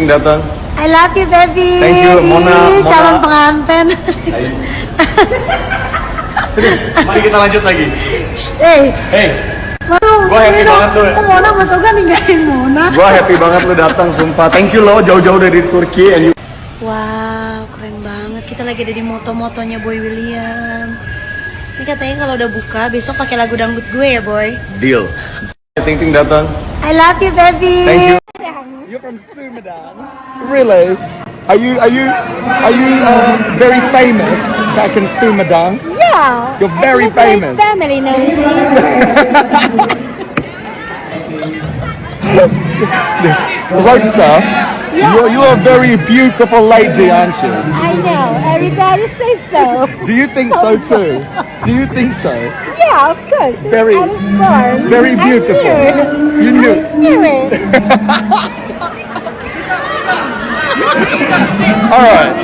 Ting datang. I love you baby. Thank you, Mona. Mona. Calon pengantin. Mari kita lanjut lagi. Shh, hey, Hey, Waduh, Gua happy banget tuh. Kok Mona Mas Oga ninggalin Mona? gua happy banget lu datang, sumpah. Thank you lo, jauh-jauh dari Turki and you. Wow, keren banget. Kita lagi ada di moto-motonya Boy William. Ini katanya kalau udah buka besok pakai lagu dangdut gue ya, Boy. Deal. Ting Ting datang. I love you baby. Thank you. From Sumadan. Really? Are you are you are you uh, very famous back in Sumadan? Yeah. You're very Because my famous. family knows me. Right, sir. You're you're a very beautiful lady, aren't you? I know. Everybody says so. Do you think so too? Do you think so? Yeah, of course. Very- I was born. very beautiful. I knew it. You knew. I knew it. All right.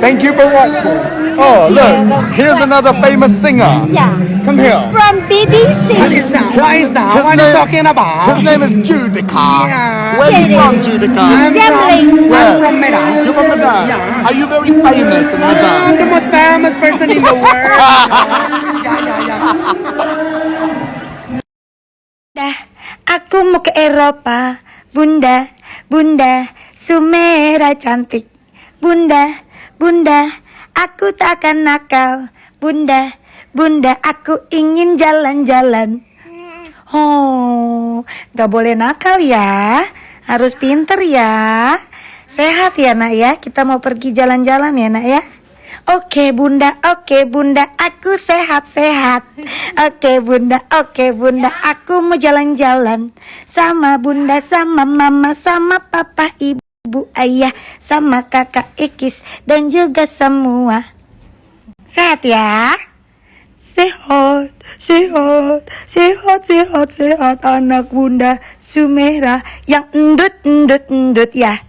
Thank you for watching. Oh, look. Here's another famous singer. Yeah. Come here. From BBC. What is that? What is that? His What are you talking about? His name is Judica. Yeah. Where are you from, Judica? I'm Gambling. from, Where? I'm from Medan. You're from Medan? Yeah. Are you very famous in I'm the most famous person in the world. yeah, yeah, yeah. Bunda, aku mau ke Eropa. Bunda, Bunda, Sumera cantik. Bunda, Bunda, aku tak akan nakal. Bunda, Bunda, aku ingin jalan-jalan. Oh, gak boleh nakal ya. Harus pinter ya. Sehat ya nak ya. Kita mau pergi jalan-jalan ya nak ya. Oke bunda, oke bunda, aku sehat-sehat. Oke bunda, oke bunda, aku mau jalan-jalan. Sama bunda, sama mama, sama papa, ibu, ayah, sama kakak Ikis, dan juga semua. Sehat ya? Sehat, sehat, sehat, sehat, sehat anak bunda Sumera yang endut, endut, endut ya.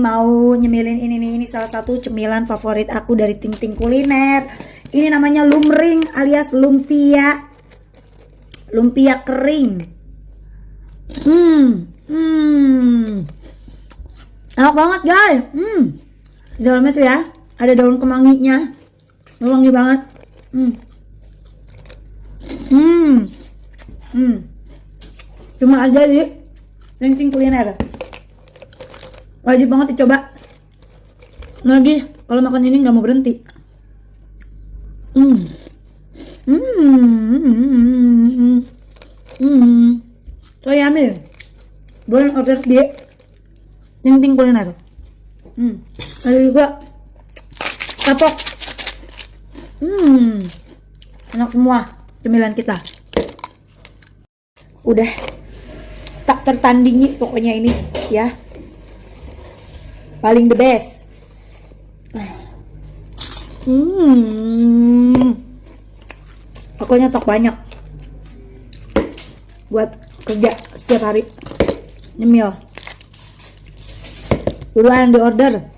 Mau nyemilin ini nih ini salah satu cemilan favorit aku dari Ting Ting Kuliner. Ini namanya lumring alias lumpia. Lumpia kering. Hmm, hmm. Enak banget guys. Hmm. Dalamnya tuh ya ada daun kemanginya. Wangi banget. Hmm. Hmm. Hmm. Cuma aja di Ting Ting Kuliner wajib banget dicoba lagi kalau makan ini nggak mau berhenti hmm hmm hmm hmm so yummy boleh order di ting kuliner hmm. Ada juga. Kapok. Hmm. Enak semua cemilan kita. Udah. Tak tertandingi pokoknya ini ya. Paling the best. Hmm. Aku nyetok banyak. Buat kerja setiap hari. Nyemil. Buruan di order.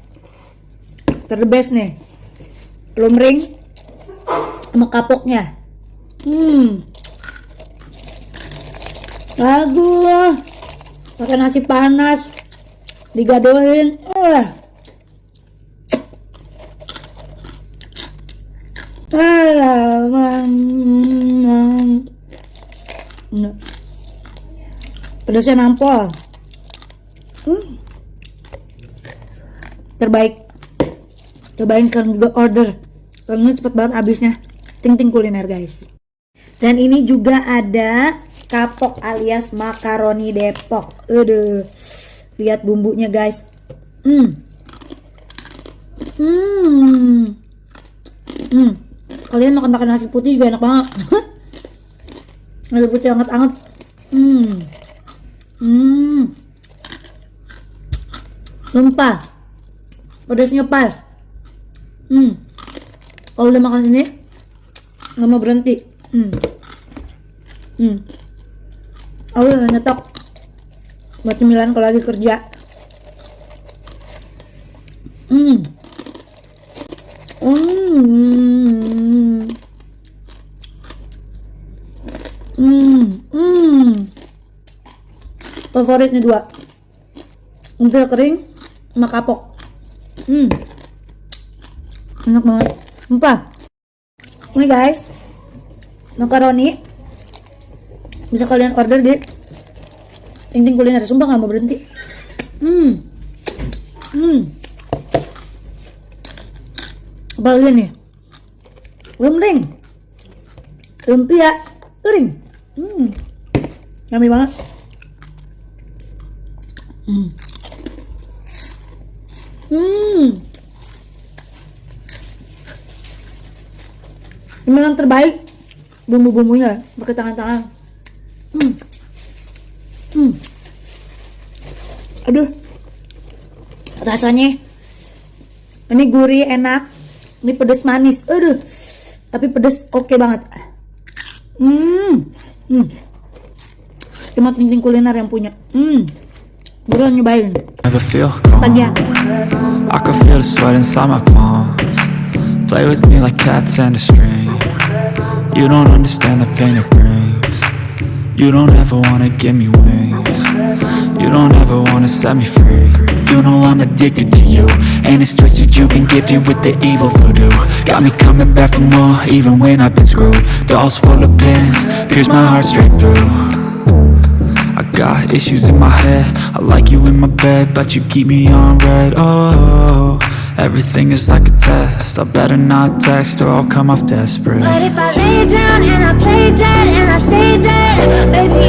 Ter the best nih. Lumring sama kapoknya. Hmm. Lagu pakai nasi panas digadohin oh pedasnya nampol. Hmm. terbaik. Cobain sekarang juga order. Karena cepet banget habisnya ting ting kuliner guys. Dan ini juga ada kapok alias makaroni depok. Aduh. Lihat bumbunya guys. Hmm. Hmm. Hmm. Kalian makan makan nasi putih juga enak banget. Nasi putih hangat hangat hmm hmm. Sumpah. Pedasnya pas hmm. Kalau udah makan ini nggak mau berhenti. Hmm. Hmm. Aku udah nyetok. Buat cemilan kalau lagi kerja. Hmm. Hmm. Hmm favorit nih dua. Umpil kering sama kapok. Hmm. Enak banget. Sumpah. Ini guys. Makaroni. Bisa kalian order di Ting Ting Kuliner. Sumpah gak mau berhenti. Hmm. Hmm. Apa lagi nih? Lemring Lumpia Kering. Hmm. Yummy banget Hmm Hmm Ini yang terbaik bumbu-bumbunya pakai tangan-tangan. Hmm. Hmm. Aduh. Rasanya ini gurih enak. Ini pedes manis. Aduh. Tapi pedes oke banget. Hmm. Hmm. Cuma ting kuliner yang punya. Hmm. Buruan nyobain. Never feel calm. Tagihan. I can feel the sweat inside my palms. Play with me like cats and a string. You don't understand the pain it brings. You don't ever wanna give me wings. You don't ever wanna set me free. You know I'm addicted to you. And it's twisted, you've been gifted with the evil voodoo. Got me coming back for more, even when I've been screwed. Dolls full of pins, pierce my heart straight through. Got issues in my head. I like you in my bed But you keep me on red. Oh, everything is like a test. I better not text or I'll come off desperate. But if I lay down and I play dead and I stay dead, baby,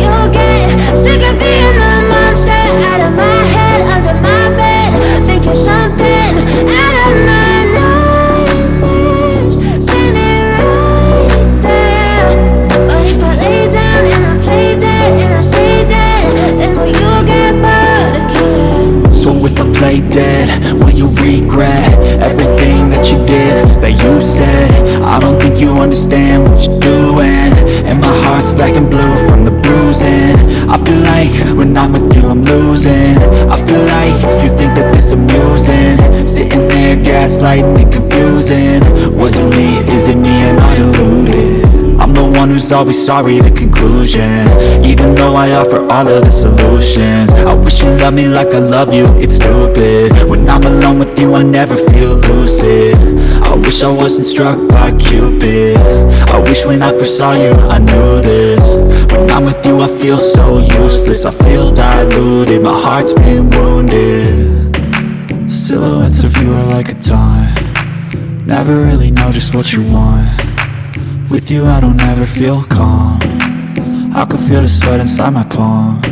play dead, will you regret Everything that you did, that you said? I don't think you understand what you're doing. And my heart's black and blue from the bruising. I feel like when I'm with you I'm losing. I feel like you think that this amusing. Sitting there gaslighting and confusing. Was it me, is it me, am I deluded? I'm the one who's always sorry, the conclusion. Even though I offer all of the solutions I wish you loved me like I love you, it's stupid. When I'm alone with you, I never feel lucid. I wish I wasn't struck by Cupid. I wish when I first saw you, I knew this. When I'm with you, I feel so useless. I feel diluted, my heart's been wounded. Silhouettes of you are like a dime Never really know just what you want with you I don't ever feel calm. I can feel the sweat inside my palms